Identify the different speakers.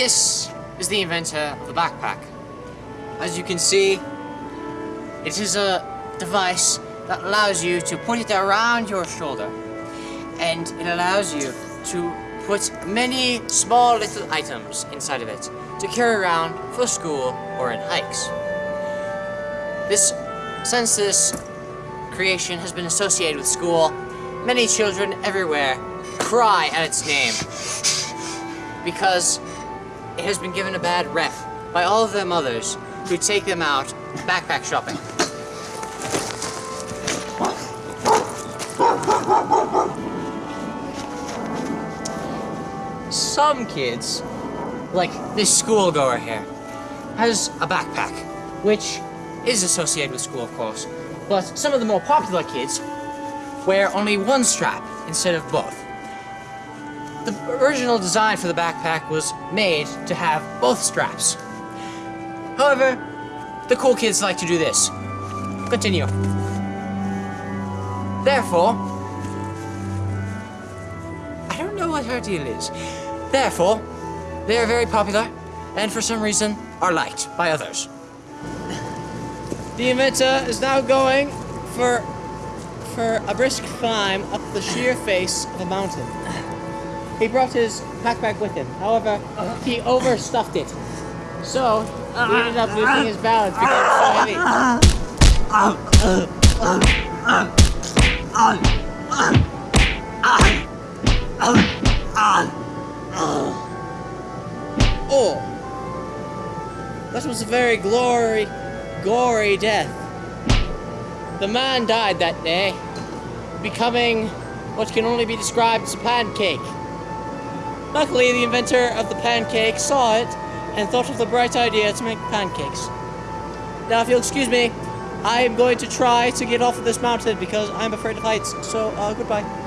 Speaker 1: This is the inventor of the backpack. As you can see, it is a device that allows you to put it around your shoulder and it allows you to put many small little items inside of it to carry around for school or in hikes. This, since this creation has been associated with school, many children everywhere cry at its name because it has been given a bad rep by all of their mothers who take them out backpack shopping. Some kids, like this schoolgoer here, has a backpack, which is associated with school, of course. But some of the more popular kids wear only one strap instead of both. The original design for the backpack was made to have both straps. However, the cool kids like to do this. Continue. Therefore, I don't know what her deal is. Therefore, they are very popular, and for some reason are liked by others. The inventor is now going for for a brisk climb up the sheer face of a mountain. He brought his backpack with him. However, he overstuffed it. So, he ended up losing his balance because it was so heavy. Oh, that was a very glory, gory death. The man died that day, becoming what can only be described as a pancake. Luckily, the inventor of the pancake saw it and thought of the bright idea to make pancakes. Now, if you'll excuse me, I am going to try to get off of this mountain because I'm afraid of heights, so uh, goodbye.